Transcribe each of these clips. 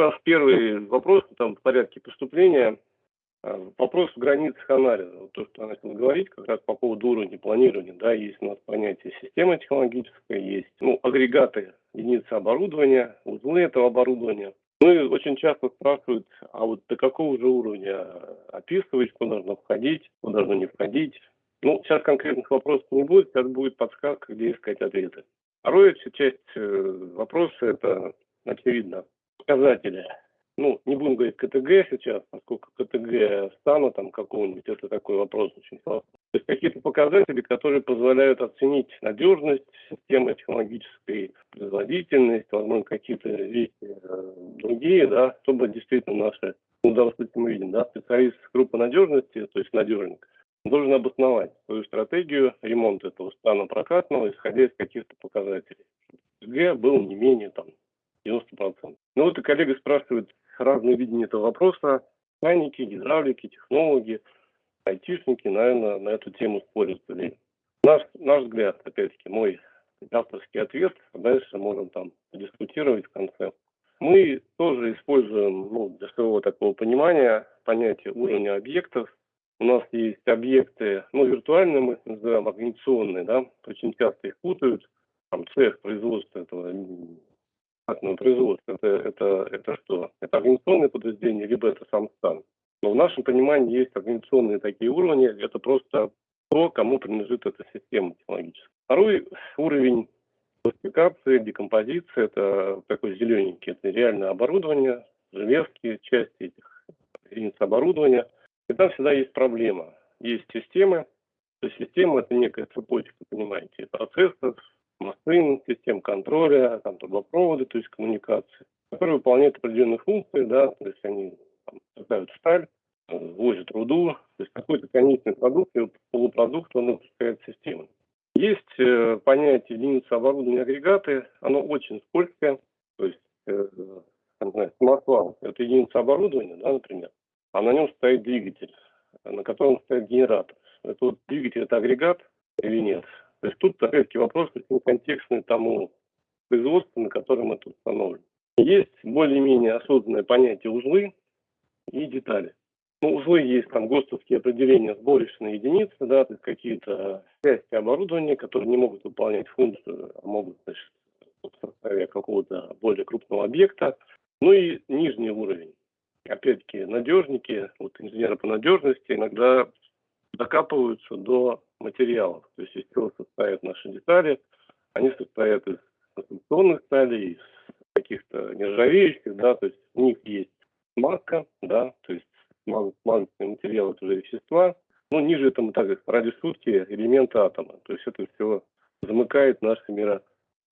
Раз первый вопрос, там, в порядке поступления, а, вопрос в границах анализа. Вот то, что я начал говорить, как раз по поводу уровня планирования, да, есть у нас понятие системы технологической, есть, ну, агрегаты единицы оборудования, узлы этого оборудования. Ну и очень часто спрашивают, а вот до какого же уровня описывать, куда должно входить, куда должно не входить. Ну, сейчас конкретных вопросов не будет, сейчас будет подсказка, где искать ответы. Вторая часть э, вопроса – это, очевидно, показатели. Ну, не будем говорить КТГ сейчас, поскольку КТГ стана там какого-нибудь, это такой вопрос очень сложный. То есть какие-то показатели, которые позволяют оценить надежность системы технологической, производительность, возможно, какие-то вещи э, другие, да, чтобы действительно наши, ну, случае мы видим, да, специалист группы надежности, то есть надежник, должен обосновать свою стратегию ремонта этого стана прокатного, исходя из каких-то показателей. КТГ был не менее там 90%. Ну вот и коллега спрашивает разные видения этого вопроса. Механики, гидравлики, технологи, айтишники, наверное, на эту тему спорят. Наш, наш взгляд, опять-таки, мой авторский ответ, а дальше можем там дискутировать в конце. Мы тоже используем ну, для своего такого понимания понятие уровня объектов. У нас есть объекты, ну, виртуальные мы называем, организационные, да, очень часто их путают. Там цех производства этого атомного производства. Это, это, это что? Это организационное подразделение, либо это сам стан. Но в нашем понимании есть организационные такие уровни. Это просто то, кому принадлежит эта система технологическая. Второй уровень классификации, декомпозиции, это такой зелененький, это реальное оборудование, железки, части этих единиц оборудования. И там всегда есть проблема. Есть системы, то есть система это некая цепочка, понимаете, процессов, машин, систем контроля, там, трубопроводы, то есть коммуникации, которые выполняют определенные функции, да, то есть они там, сталь, возят руду, то есть какой-то конечный продукт, и полупродукт он выпускает системы. Есть э, понятие единицы оборудования агрегаты, оно очень скользкое, то есть э, самосвал – это единица оборудования, да, например, а на нем стоит двигатель, на котором стоит генератор. Это вот двигатель – это агрегат или нет? То есть тут, опять-таки, вопрос очень контекстный тому производству, на котором это установлено. Есть более-менее осознанное понятие узлы и детали. Ну, узлы есть там ГОСТовские определения сборочные единицы, да, то есть какие-то части оборудования, которые не могут выполнять функцию, а могут, значит, в составе какого-то более крупного объекта. Ну и нижний уровень. Опять-таки, надежники, вот инженеры по надежности иногда докапываются до материалов. То есть из чего состоят наши детали. Они состоят из конструкционных сталей, из каких-то нержавеющих, да, то есть у них есть смазка, да, то есть смазочный материал это уже вещества. Ну, ниже это мы так ради шутки элементы атома. То есть это все замыкает наше миро,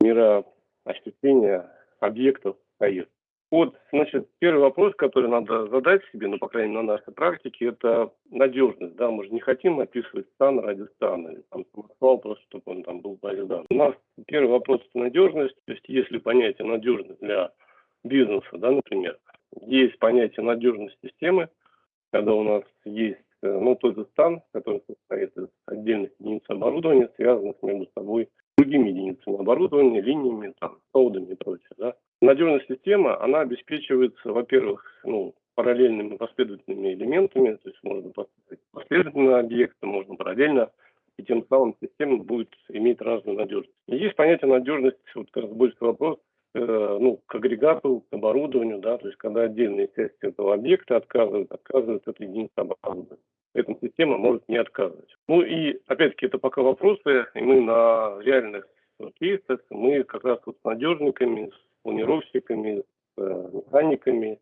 мироощущение объектов поездки. Вот, значит, первый вопрос, который надо задать себе, ну, по крайней мере, на нашей практике, это надежность, да, мы же не хотим описывать стан ради стана, или там самосвал просто, чтобы он там был базидан. У нас первый вопрос – это надежность, то есть если понятие надежность для бизнеса, да, например, есть понятие надежность системы, когда у нас есть, э, ну, тот же стан, который состоит из отдельных единиц оборудования, связанных между собой другими единицами оборудования, линиями, там, проводами и прочее, да. Надежная система, она обеспечивается, во-первых, ну, параллельными последовательными элементами, то есть можно последовательно объекты, можно параллельно, и тем самым система будет иметь разную надежность. И есть понятие надежности, вот как раз больше вопрос, э, ну, к агрегату, к оборудованию, да, то есть когда отдельные части этого объекта отказывают, отказывают от единицы оборудования. Эта система может не отказывать. Ну и, опять-таки, это пока вопросы, и мы на реальных кейсах, мы как раз вот с надежниками, с планировщиками, с э, механиками,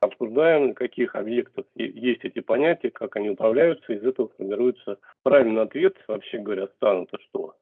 обсуждаем, на каких объектах есть эти понятия, как они управляются, из этого формируется правильный ответ, вообще говоря, стан это что?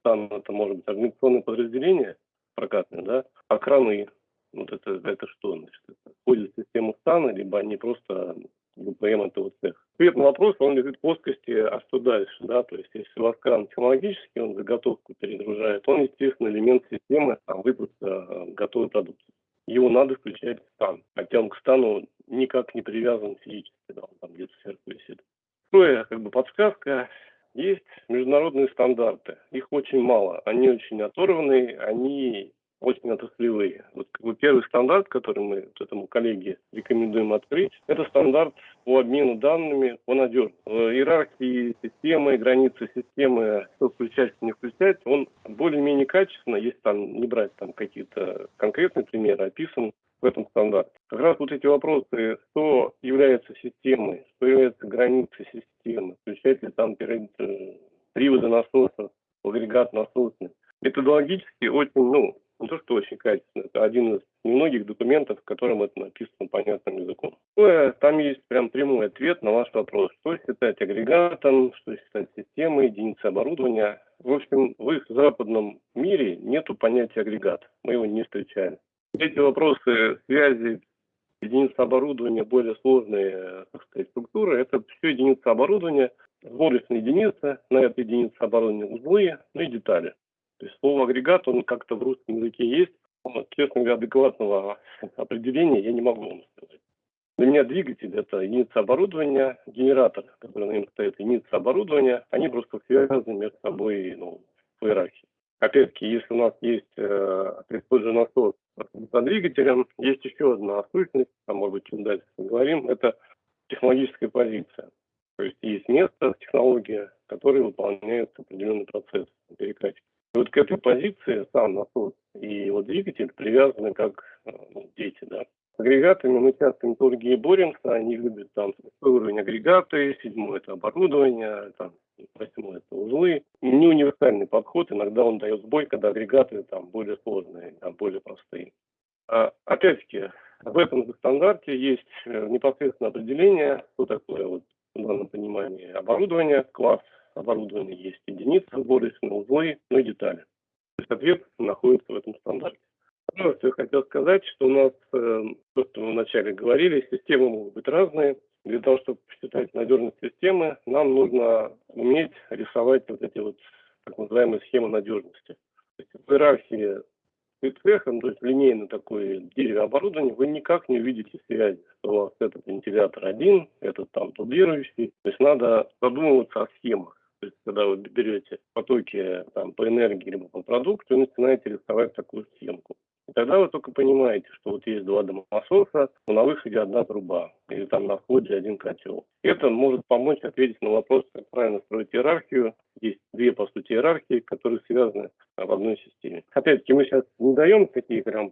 Стан это может быть организационное подразделение прокатное, да, а краны, вот это, это что? Значит, это входит в систему стана, либо они просто ГПМ этого цеха. Ответ на вопрос, он лежит в плоскости, а что дальше, да, то есть если у вас кран технологический, он заготовку перегружает, он, естественно, элемент системы там, выпуска э, готовой продукции. Его надо включать в стан, хотя он к стану никак не привязан физически, да, он там где-то сверху висит. Второе, как бы подсказка, есть международные стандарты, их очень мало, они очень оторванные, они очень отраслевые. Вот как бы первый стандарт, который мы вот этому коллеге рекомендуем открыть, это стандарт по обмену данными по надежности. В иерархии системы, границы системы, что включать, что не включать, он более-менее качественно, если там не брать там какие-то конкретные примеры, описан в этом стандарте. Как раз вот эти вопросы, что является системой, что является границей системы, включать ли там приводы насоса, агрегат насосный, методологически очень, ну, не то, что очень качественно, это один из немногих документов, в котором это написано понятным языком. Там есть прям прямой ответ на ваш вопрос, что считать агрегатом, что считать системой, единицей оборудования. В общем, в их западном мире нету понятия агрегат, мы его не встречаем. Эти вопросы связи единицы оборудования, более сложные так сказать, структуры, это все единицы оборудования, сборочная единица, на этой единице оборудования узлы, ну и детали. То есть слово агрегат, он как-то в русском языке есть, но, честно говоря, адекватного определения я не могу вам сказать. Для меня двигатель – это единица оборудования, генератор, который на нем стоит, единица оборудования, они просто связаны между собой ну, в иерархии. Опять-таки, если у нас есть э, тот же насос с двигателем, есть еще одна сущность, там, может быть, чуть дальше поговорим, это технологическая позиция. То есть есть место, технология, которая выполняет определенный процесс перекачки. И вот к этой позиции сам насос и его двигатель привязаны как э, ну, дети, да. С агрегатами мы часто металлургии боремся, они любят там уровень агрегаты, седьмой это оборудование, там, восьмой это узлы. Не универсальный подход, иногда он дает сбой, когда агрегаты там более сложные, там более простые. А, опять-таки, в этом стандарте есть э, непосредственно определение, что такое вот в данном понимании оборудование, класс оборудования есть единицы, сборочные узлы, ну и детали. То есть ответ находится в этом стандарте. Второе, что я хотел сказать, что у нас, э, то, что мы вначале говорили, системы могут быть разные. Для того, чтобы посчитать надежность системы, нам нужно уметь рисовать вот эти вот так называемые схемы надежности. То есть в иерархии цехом, то есть линейно такое дерево оборудование, вы никак не увидите связи, что у вас этот вентилятор один, этот там дублирующий. То есть надо задумываться о схемах. То есть, когда вы берете потоки там, по энергии либо по продукту и начинаете рисовать такую схемку. И тогда вы только понимаете, что вот есть два дымососа, но на выходе одна труба, или там на входе один котел. Это может помочь ответить на вопрос, как правильно строить иерархию. Есть две, по сути, иерархии, которые связаны в одной системе. Опять-таки, мы сейчас не даем такие прям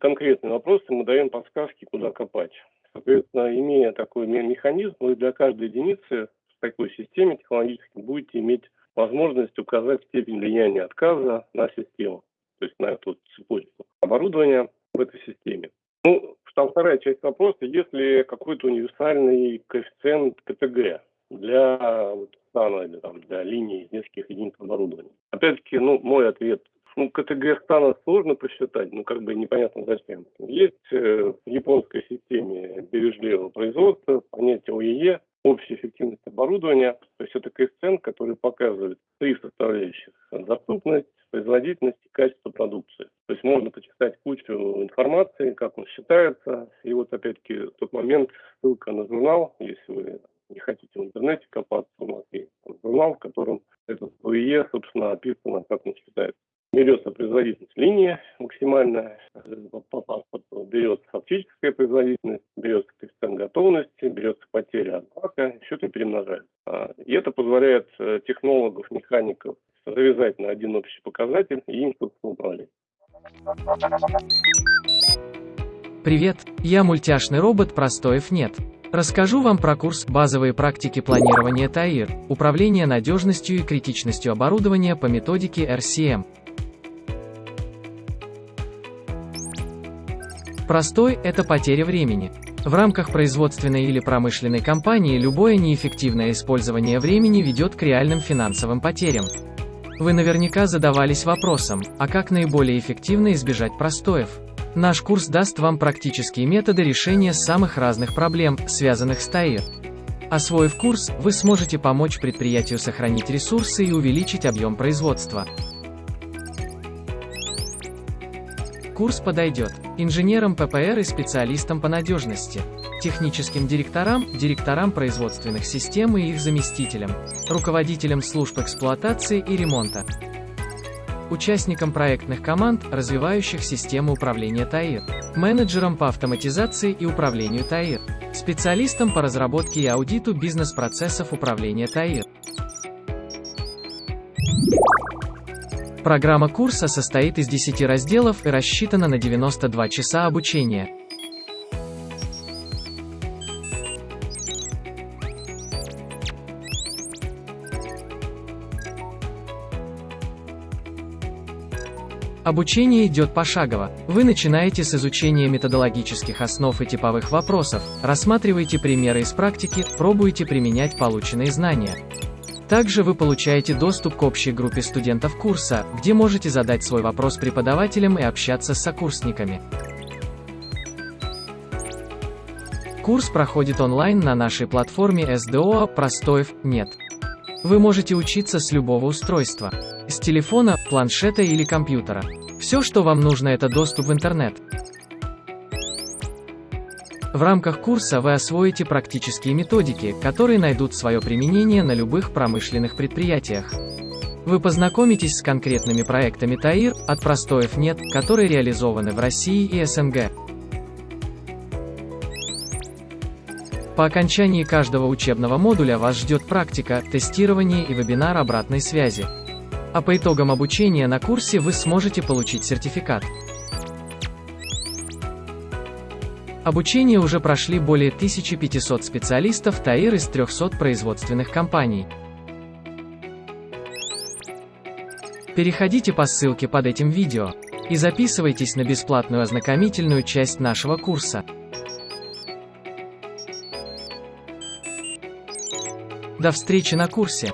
конкретные вопросы, мы даем подсказки, куда копать. Соответственно, имея такой механизм, вы для каждой единицы в такой системе технологически будете иметь возможность указать степень влияния отказа на систему, то есть на эту цепочку оборудования в этой системе. Ну, там вторая часть вопроса, есть ли какой-то универсальный коэффициент КТГ для вот, стана или там, для линии нескольких единиц оборудования. Опять-таки, ну, мой ответ ну, КТГ стана сложно посчитать, ну, как бы непонятно зачем. Есть э, в японской системе бережливого производства понятие ОЕЕ, общая эффективность оборудования. То есть это коэффициент, который показывает три составляющих. Доступность, производительность и качество продукции. То есть можно почитать кучу информации, как он считается. И вот опять-таки тот момент, ссылка на журнал, если вы не хотите в интернете копаться, у нас есть журнал, в котором этот ОИЕ, собственно, описано, как он считается берется производительность линии максимальная, паспорту берется фактическая производительность, берется коэффициент готовности, берется потеря от бака, все это перемножается. А, и это позволяет э, технологов, механиков завязать на один общий показатель и им, собственно, управлять. Привет, я мультяшный робот Простоев нет. Расскажу вам про курс «Базовые практики планирования ТАИР. Управление надежностью и критичностью оборудования по методике RCM». Простой – это потеря времени. В рамках производственной или промышленной компании любое неэффективное использование времени ведет к реальным финансовым потерям. Вы наверняка задавались вопросом, а как наиболее эффективно избежать простоев? Наш курс даст вам практические методы решения самых разных проблем, связанных с ТАИР. Освоив курс, вы сможете помочь предприятию сохранить ресурсы и увеличить объем производства. Курс подойдет инженерам ППР и специалистам по надежности, техническим директорам, директорам производственных систем и их заместителям, руководителям служб эксплуатации и ремонта. участником проектных команд, развивающих систему управления ТАИР, менеджером по автоматизации и управлению ТАИР, специалистом по разработке и аудиту бизнес-процессов управления ТАИР. Программа курса состоит из 10 разделов и рассчитана на 92 часа обучения. Обучение идет пошагово. Вы начинаете с изучения методологических основ и типовых вопросов, рассматриваете примеры из практики, пробуете применять полученные знания. Также вы получаете доступ к общей группе студентов курса, где можете задать свой вопрос преподавателям и общаться с сокурсниками. Курс проходит онлайн на нашей платформе SDO «Простоев нет». Вы можете учиться с любого устройства. С телефона, планшета или компьютера. Все, что вам нужно, это доступ в интернет. В рамках курса вы освоите практические методики, которые найдут свое применение на любых промышленных предприятиях. Вы познакомитесь с конкретными проектами ТАИР, от простоев нет, которые реализованы в России и СНГ. По окончании каждого учебного модуля вас ждет практика, тестирование и вебинар обратной связи. А по итогам обучения на курсе вы сможете получить сертификат. Обучение уже прошли более 1500 специалистов ТАИР из 300 производственных компаний. Переходите по ссылке под этим видео и записывайтесь на бесплатную ознакомительную часть нашего курса. До встречи на курсе!